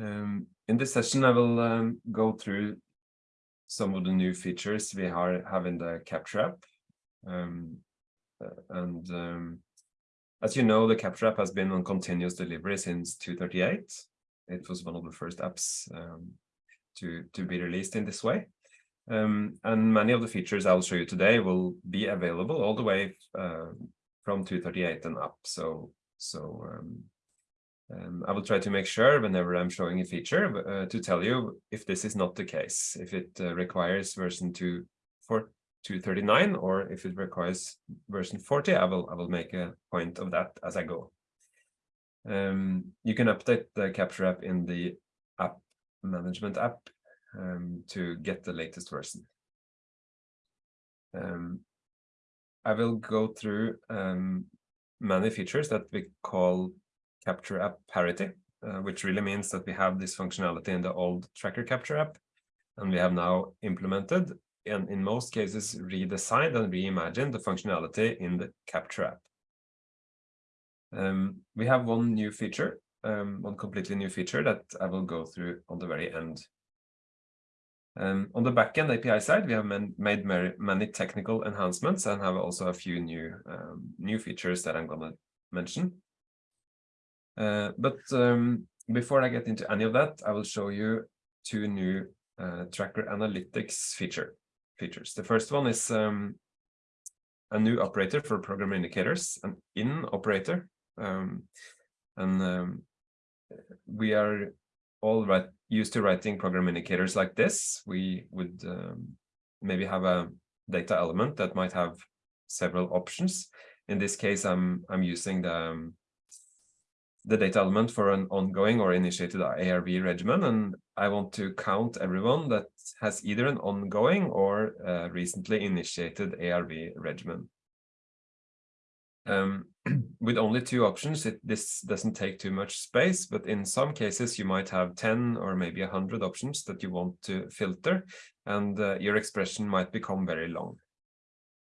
Um, in this session, I will um, go through some of the new features we are, have in the Capture app. Um, uh, and um, as you know, the Capture app has been on continuous delivery since 238. It was one of the first apps um, to, to be released in this way. Um, and many of the features I'll show you today will be available all the way uh, from 238 and up. So, so um, I will try to make sure whenever I'm showing a feature uh, to tell you if this is not the case, if it uh, requires version 2 for 239 or if it requires version 40, I will I will make a point of that as I go. Um, you can update the Capture app in the app management app um, to get the latest version. Um, I will go through um, many features that we call capture app parity, uh, which really means that we have this functionality in the old tracker capture app, and we have now implemented and in most cases redesigned and reimagined the functionality in the capture app. Um, we have one new feature, um, one completely new feature that I will go through on the very end. Um, on the backend API side, we have made many technical enhancements and have also a few new um, new features that I'm going to mention. Uh, but um, before I get into any of that, I will show you two new uh, tracker analytics feature features. The first one is um, a new operator for program indicators, an in operator. Um, and um, we are all right, used to writing program indicators like this. We would um, maybe have a data element that might have several options. In this case, I'm I'm using the um, the data element for an ongoing or initiated ARV regimen. And I want to count everyone that has either an ongoing or recently initiated ARV regimen. Um, with only two options, it, this doesn't take too much space, but in some cases you might have 10 or maybe 100 options that you want to filter, and uh, your expression might become very long.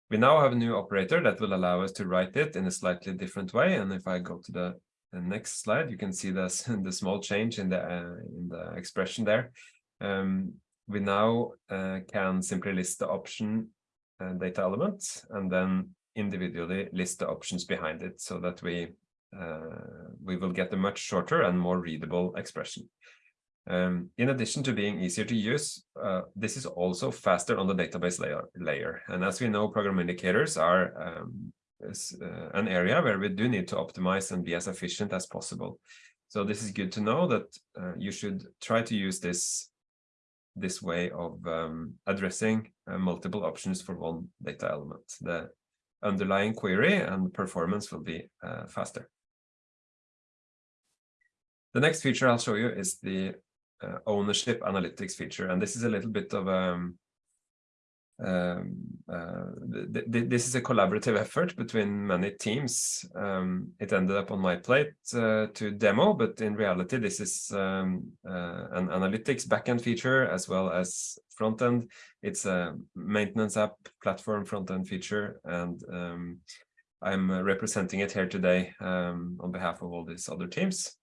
We now have a new operator that will allow us to write it in a slightly different way, and if I go to the the next slide, you can see this, the small change in the, uh, in the expression there. Um, we now uh, can simply list the option uh, data element and then individually list the options behind it so that we uh, we will get a much shorter and more readable expression. Um, in addition to being easier to use, uh, this is also faster on the database layer. layer. And as we know, program indicators are um, an area where we do need to optimize and be as efficient as possible. So this is good to know that uh, you should try to use this this way of um, addressing uh, multiple options for one data element. The underlying query and performance will be uh, faster. The next feature I'll show you is the uh, ownership analytics feature, and this is a little bit of um, um, uh, th th this is a collaborative effort between many teams. Um, it ended up on my plate uh, to demo, but in reality, this is um, uh, an analytics backend feature as well as frontend. It's a maintenance app platform frontend feature, and um, I'm representing it here today um, on behalf of all these other teams.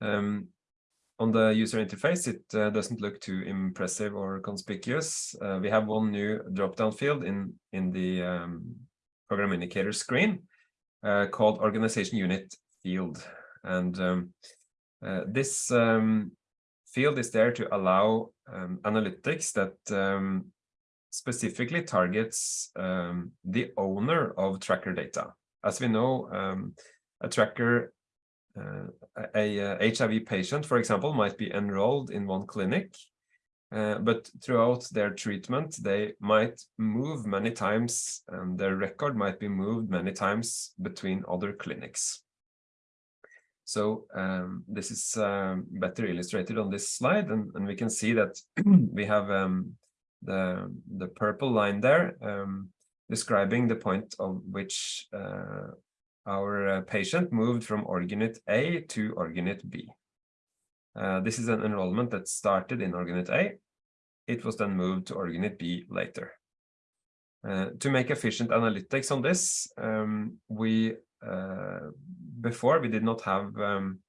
Um, on the user interface, it uh, doesn't look too impressive or conspicuous. Uh, we have one new drop-down field in, in the um, program indicator screen uh, called organization unit field. And um, uh, this um, field is there to allow um, analytics that um, specifically targets um, the owner of tracker data. As we know, a tracker a, a HIV patient, for example, might be enrolled in one clinic, uh, but throughout their treatment, they might move many times and their record might be moved many times between other clinics. So um, this is um, better illustrated on this slide, and, and we can see that we have um, the, the purple line there um, describing the point of which uh, our uh, patient moved from org-unit A to org-unit B. Uh, this is an enrollment that started in org-unit A. It was then moved to org-unit B later. Uh, to make efficient analytics on this, um, we uh, before we did not have um,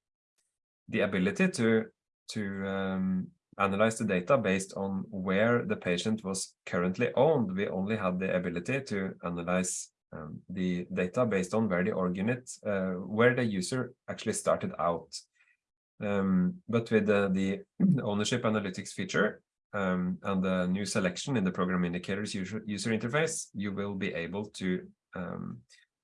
the ability to to um, analyze the data based on where the patient was currently owned. We only had the ability to analyze um, the data based on where the org unit, uh, where the user actually started out. Um, but with the, the, ownership analytics feature um, and the new selection in the program indicators user, user interface, you will be able to um,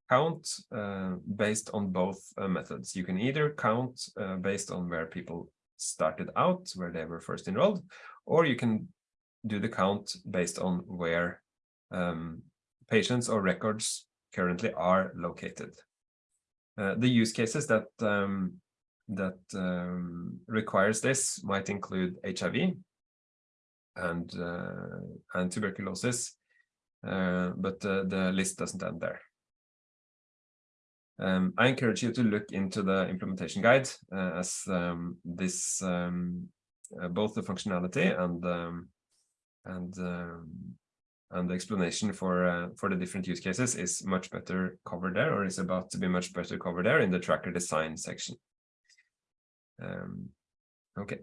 count uh, based on both uh, methods. You can either count uh, based on where people started out, where they were first enrolled, or you can do the count based on where um, patients or records currently are located. Uh, the use cases that um, that um, requires this might include HIV and uh, and tuberculosis, uh, but the list doesn't end there. Um, I encourage you to look into the implementation guide uh, as um, this um, uh, both the functionality and um, and and the explanation for uh, for the different use cases is much better covered there or is about to be much better covered there in the tracker design section. Um, okay.